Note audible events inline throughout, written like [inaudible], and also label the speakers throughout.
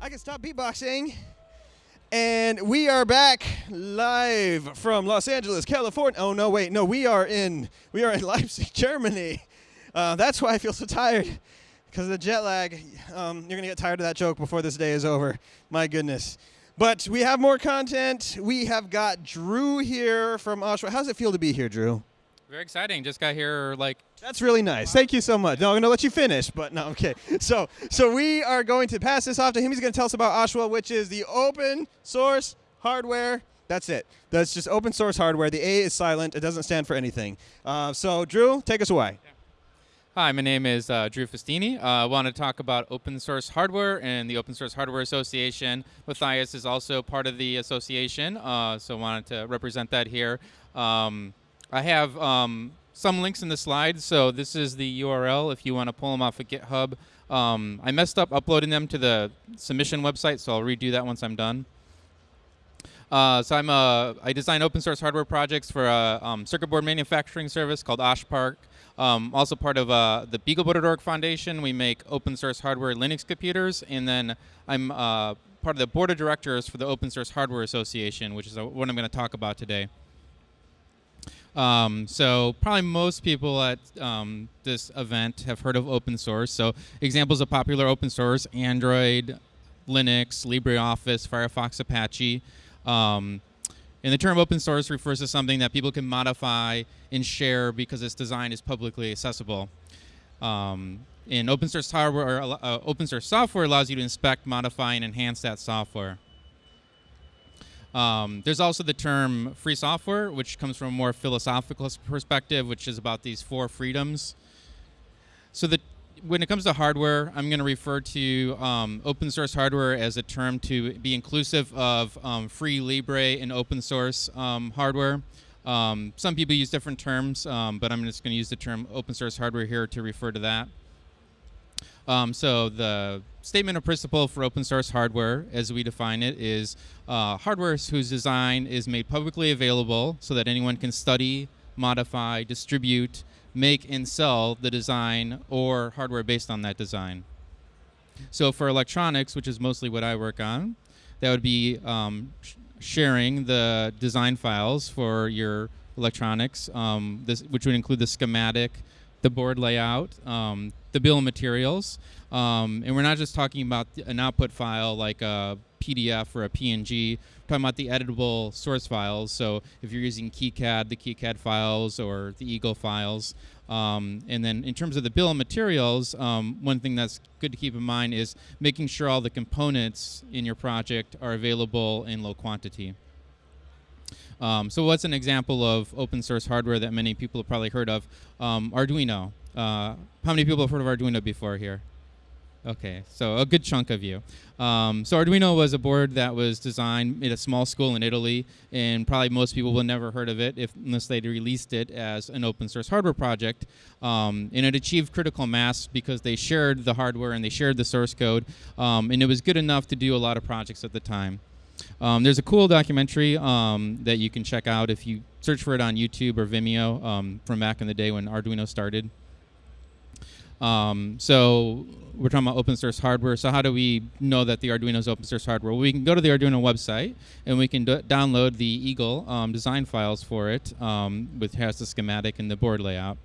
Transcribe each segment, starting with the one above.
Speaker 1: I can stop beatboxing. And we are back live from Los Angeles, California. Oh no, wait, no, we are in we are in [laughs] Leipzig, Germany. Uh, that's why I feel so tired because of the jet lag. Um, you're gonna get tired of that joke before this day is over. My goodness. But we have more content. We have got Drew here from OSHWA. How does it feel to be here, Drew?
Speaker 2: Very exciting. Just got here like
Speaker 1: That's really nice. Thank you so much. No, I'm going to let you finish, but no, okay. [laughs] So, so we are going to pass this off to him. He's going to tell us about OSHWA, which is the open source hardware. That's it. That's just open source hardware. The A is silent. It doesn't stand for anything. Uh, so, Drew, take us away.
Speaker 2: Hi, my name is uh, Drew Fustini. Uh, I want to talk about open source hardware and the Open Source Hardware Association. Matthias is also part of the association, uh, so I wanted to represent that here. Um, I have um, some links in the slides, so this is the URL if you want to pull them off of GitHub. Um, I messed up uploading them to the submission website, so I'll redo that once I'm done. Uh, so I'm a, I design open source hardware projects for a um, circuit board manufacturing service called OSH Park. Um, also part of uh, the BeagleBoard.org Foundation, we make open source hardware Linux computers, and then I'm uh, part of the board of directors for the Open Source Hardware Association, which is uh, what I'm going to talk about today. Um, so probably most people at um, this event have heard of open source. So examples of popular open source: Android, Linux, LibreOffice, Firefox, Apache. Um, and the term open source refers to something that people can modify and share because its design is publicly accessible. Um, and open source hardware, uh, open source software allows you to inspect, modify, and enhance that software. Um, there's also the term free software, which comes from a more philosophical perspective, which is about these four freedoms. So the when it comes to hardware, I'm going to refer to um, open source hardware as a term to be inclusive of um, free Libre and open source um, hardware. Um, some people use different terms, um, but I'm just going to use the term open source hardware here to refer to that. Um, so the statement of principle for open source hardware, as we define it, is uh, hardware whose design is made publicly available so that anyone can study, modify, distribute, make, and sell the design or hardware based on that design. So for electronics, which is mostly what I work on, that would be um, sh sharing the design files for your electronics, um, this, which would include the schematic, the board layout, um, the bill of materials. Um, and we're not just talking about an output file like a PDF or a PNG. We're talking about the editable source files. So if you're using KiCad, the KiCad files or the Eagle files. Um, and then in terms of the bill of materials, um, one thing that's good to keep in mind is making sure all the components in your project are available in low quantity. Um, so what's an example of open source hardware that many people have probably heard of? Um, Arduino. Uh, how many people have heard of Arduino before here? Okay, so a good chunk of you. Um, so Arduino was a board that was designed at a small school in Italy, and probably most people will never heard of it if, unless they'd released it as an open source hardware project. Um, and it achieved critical mass because they shared the hardware and they shared the source code, um, and it was good enough to do a lot of projects at the time. Um, there's a cool documentary um, that you can check out if you search for it on YouTube or Vimeo um, from back in the day when Arduino started. Um, so we're talking about open source hardware. So how do we know that the Arduino is open source hardware? Well, we can go to the Arduino website and we can download the Eagle um, design files for it, um, which has the schematic and the board layout.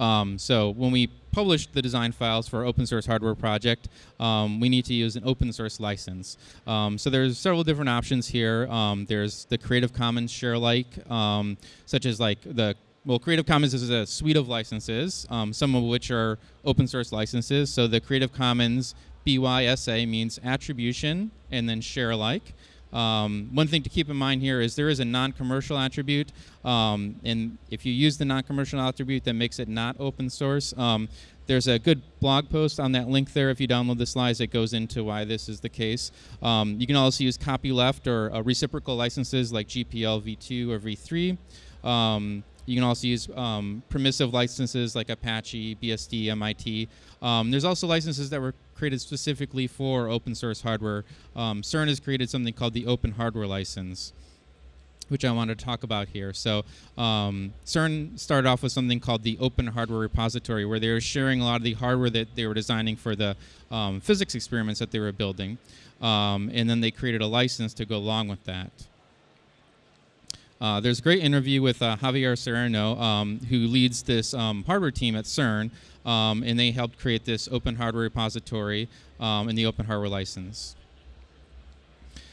Speaker 2: Um, so when we publish the design files for our open source hardware project, um, we need to use an open source license. Um, so there's several different options here. Um, there's the Creative Commons share alike, um, such as like the well, Creative Commons is a suite of licenses, um, some of which are open source licenses. So the Creative Commons BYSA means attribution and then share alike. Um, one thing to keep in mind here is there is a non-commercial attribute, um, and if you use the non-commercial attribute, that makes it not open source. Um, there's a good blog post on that link there if you download the slides that goes into why this is the case. Um, you can also use copyleft or uh, reciprocal licenses like GPL v2 or v3. Um, you can also use um, permissive licenses like Apache, BSD, MIT. Um, there's also licenses that were created specifically for open source hardware. Um, CERN has created something called the Open Hardware License. which I wanted to talk about here. So, um, CERN started off with something called the Open Hardware Repository, where they were sharing a lot of the hardware that they were designing for the um, physics experiments that they were building. Um, and then they created a license to go along with that. Uh, there's a great interview with uh, Javier Serrano, um, who leads this um, hardware team at CERN, um, and they helped create this open hardware repository um, and the open hardware license.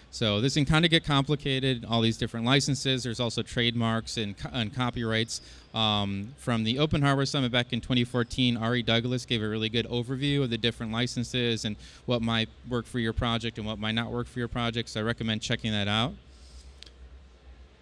Speaker 2: So this can kind of get complicated, all these different licenses. There's also trademarks and, co and copyrights. Um, from the Open Hardware Summit back in 2014, Ari Douglas gave a really good overview of the different licenses and what might work for your project and what might not work for your project. So I recommend checking that out.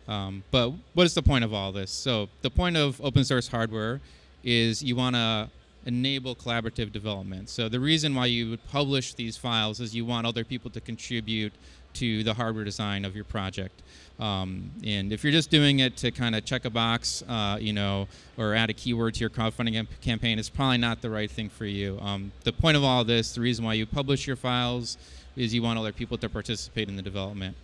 Speaker 2: Um, but what is the point of all this? So the point of open source hardware is you want to enable collaborative development. So the reason why you would publish these files is you want other people to contribute to the hardware design of your project. Um, and if you're just doing it to kind of check a box, uh, you know, or add a keyword to your crowdfunding campaign, it's probably not the right thing for you. Um, the point of all this, the reason why you publish your files, is you want other people to participate in the development.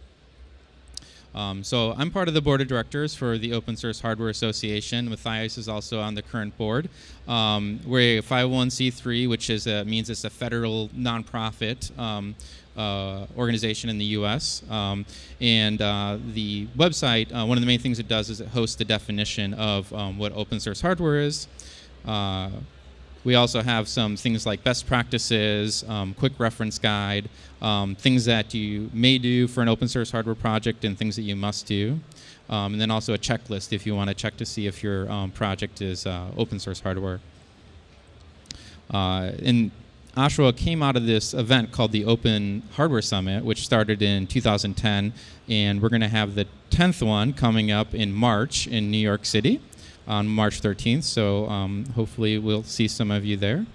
Speaker 2: Um, so I'm part of the board of directors for the Open Source Hardware Association. Matthias is also on the current board. Um, we're a 501c3, which is a, means it's a federal nonprofit um, uh, organization in the U.S. Um, and uh, the website, uh, one of the main things it does is it hosts the definition of um, what open source hardware is. We also have some things like best practices, um, quick reference guide, um, things that you may do for an open source hardware project and things that you must do. Um, and then also a checklist if you want to check to see if your um, project is uh, open source hardware. Uh, and OSHWA came out of this event called the Open Hardware Summit, which started in 2010. And we're going to have the 10th one coming up in March in New York City on March 13th. So um, hopefully we'll see some of you there.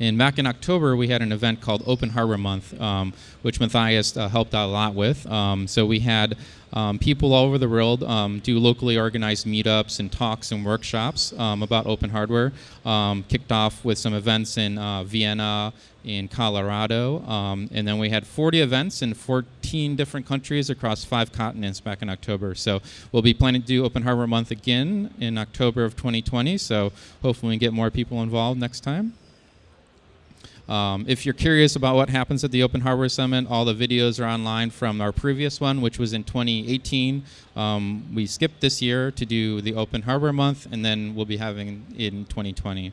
Speaker 2: And back in October, we had an event called Open Hardware Month, um, which Matthias uh, helped out a lot with. Um, so we had um, people all over the world um, do locally organized meetups and talks and workshops um, about open hardware. Kicked off with some events in uh, Vienna, in Colorado, and then we had 40 events in 14 different countries across five continents back in October. So we'll be planning to do Open Hardware Month again in October of 2020. So hopefully we get more people involved next time. Um, if you're curious about what happens at the Open Hardware Summit, all the videos are online from our previous one, which was in 2018. Um, we skipped this year to do the Open Hardware Month, and then we'll be having in 2020.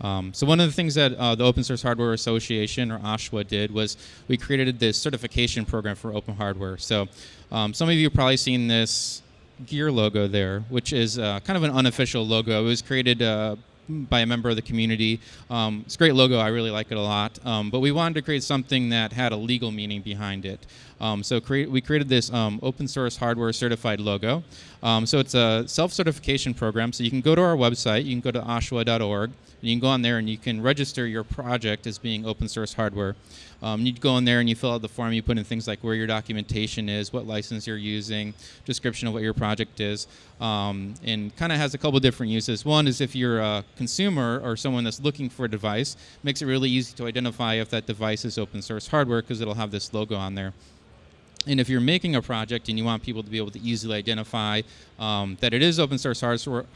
Speaker 2: Um, so one of the things that uh, the Open Source Hardware Association, or OSHWA, did was we created this certification program for open hardware. So um, some of you have probably seen this gear logo there, which is uh, kind of an unofficial logo. It was created uh, by a member of the community. Um, it's a great logo. I really like it a lot. Um, but we wanted to create something that had a legal meaning behind it. Um, so we created this um, open source hardware certified logo. Um, so it's a self-certification program. So you can go to our website. You can go to oshwa.org. And you can go on there and you can register your project as being open source hardware. Um, you go in there and you fill out the form. You put in things like where your documentation is, what license you're using, description of what your project is, and kind of has a couple different uses. One is if you're a consumer or someone that's looking for a device, makes it really easy to identify if that device is open source hardware because it'll have this logo on there. And if you're making a project and you want people to be able to easily identify um, that it is open source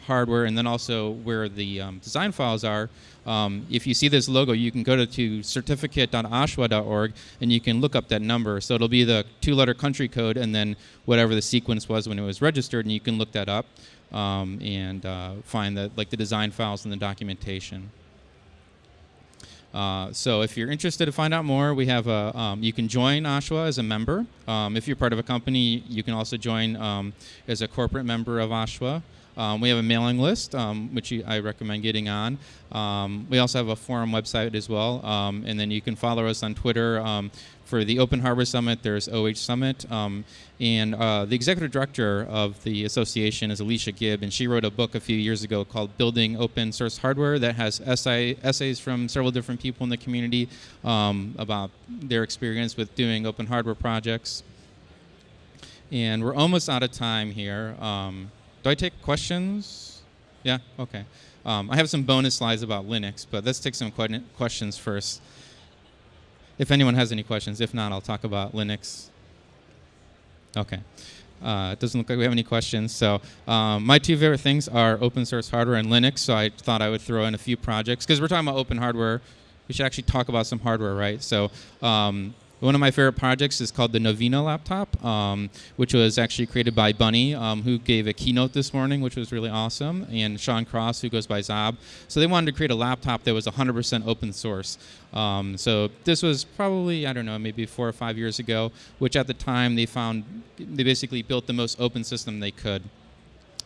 Speaker 2: hardware and then also where the um, design files are, um, if you see this logo, you can go to, to certificate.oshwa.org and you can look up that number. So it'll be the two-letter country code and then whatever the sequence was when it was registered, and you can look that up um, and uh, find the, like the design files and the documentation. Uh, so if you're interested to find out more, we have a, um, you can join OSHWA as a member. Um, if you're part of a company, you can also join um, as a corporate member of OSHWA. Um, we have a mailing list, um, which you, I recommend getting on. Um, we also have a forum website as well, um, and then you can follow us on Twitter. Um, for the Open Hardware Summit, there's OH Summit, um, and uh, the executive director of the association is Alicia Gibb, and she wrote a book a few years ago called "Building Open Source Hardware" that has essay, essays from several different people in the community about their experience with doing open hardware projects. And we're almost out of time here. Um, do I take questions? Yeah? Okay. Um, I have some bonus slides about Linux, but let's take some que questions first. If anyone has any questions. If not, I'll talk about Linux. Okay. Uh, it doesn't look like we have any questions. So um, my two favorite things are open source hardware and Linux. So I thought I would throw in a few projects because we're talking about open hardware. We should actually talk about some hardware, right? So um, one of my favorite projects is called the Novena laptop, um, which was actually created by bunnie, um, who gave a keynote this morning, which was really awesome, and Sean Cross, who goes by Zob. So they wanted to create a laptop that was 100% open source. Um, so this was probably, I don't know, maybe four or five years ago, which at the time they found, they basically built the most open system they could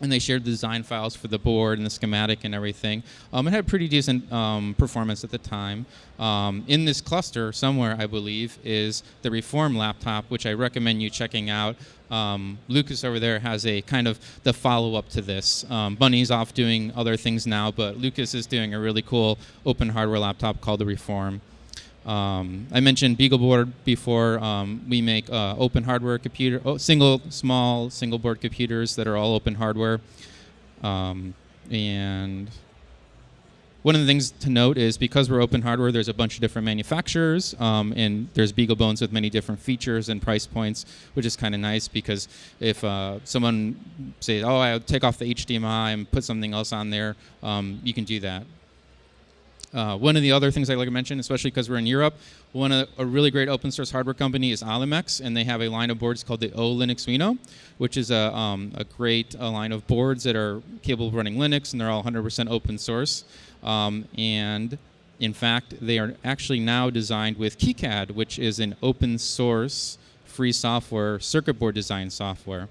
Speaker 2: and they shared the design files for the board and the schematic and everything. Um, it had pretty decent um, performance at the time. Um, in this cluster somewhere, I believe, is the Reform laptop, which I recommend you checking out. Um, Lucas over there has a kind of the follow-up to this. Um, bunnie's off doing other things now, but Lucas is doing a really cool open hardware laptop called the Reform. Um, I mentioned BeagleBoard before. Um, we make uh, open hardware computer, oh, single small single board computers that are all open hardware. Um, and one of the things to note is because we're open hardware, there's a bunch of different manufacturers, um, and there's BeagleBones with many different features and price points, which is kind of nice because if uh, someone says, "Oh, I'll take off the HDMI and put something else on there," um, you can do that. Uh, one of the other things I'd like to mention, especially because we're in Europe, one of, a really great open source hardware company is Olimex, and they have a line of boards called the OLinuXino, which is a, um, a great a line of boards that are capable of running Linux, and they're all 100% open source. Um, and in fact, they are actually now designed with KiCad, which is an open source free software circuit board design software.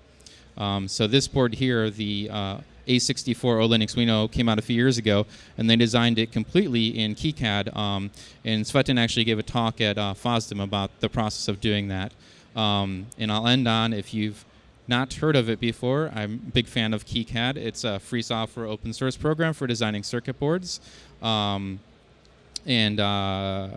Speaker 2: Um, so this board here, the uh, a64 O Linux know came out a few years ago, and they designed it completely in KiCad. Um, and Tsvetan actually gave a talk at uh, FOSDEM about the process of doing that. Um, and I'll end on if you've not heard of it before, I'm a big fan of KiCad. It's a free software open source program for designing circuit boards. Um, and uh,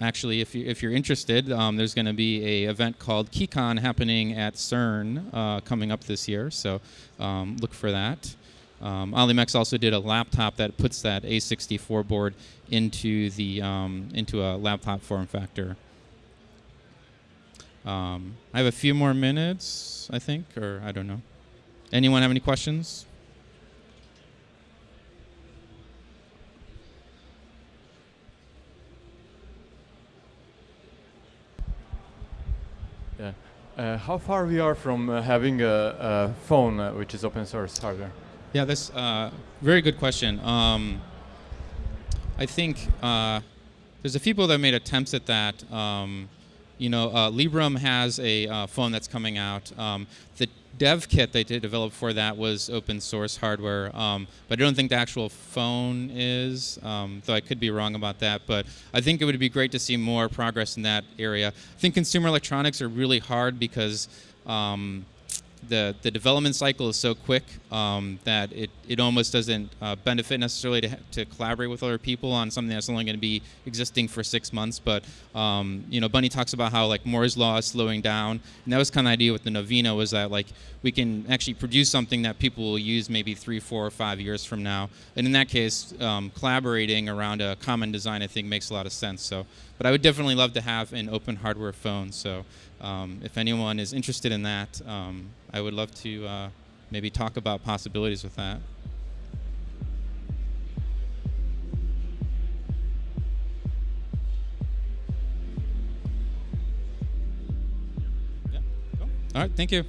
Speaker 2: actually, if, you, if you're interested, um, there's going to be a event called KiCon happening at CERN uh, coming up this year. So um, look for that. Um, Olimex also did a laptop that puts that A64 board into the um, into a laptop form factor. Um, I have a few more minutes, I think, or I don't know. Anyone have any questions?
Speaker 3: Yeah. Uh, how far we are from uh, having a, a phone uh, which is open source hardware?
Speaker 2: Yeah, that's a uh, very good question. Um, I think uh, there's a few people that made attempts at that. Um, you know, uh, Librem has a uh, phone that's coming out. Um, the dev kit they did develop for that was open source hardware, um, but I don't think the actual phone is, um, though I could be wrong about that. But I think it would be great to see more progress in that area. I think consumer electronics are really hard because um, the the development cycle is so quick um, that it, it almost doesn't uh, benefit necessarily to, to collaborate with other people on something that's only going to be existing for six months. But um, you know, bunnie talks about how like Moore's law is slowing down, and that was kind of the idea with the Novena was that like we can actually produce something that people will use maybe three, four, or five years from now. And in that case, um, collaborating around a common design I think makes a lot of sense. So, but I would definitely love to have an open hardware phone. So. Um, if anyone is interested in that, um, I would love to uh, maybe talk about possibilities with that. Yeah, cool. All right, thank you.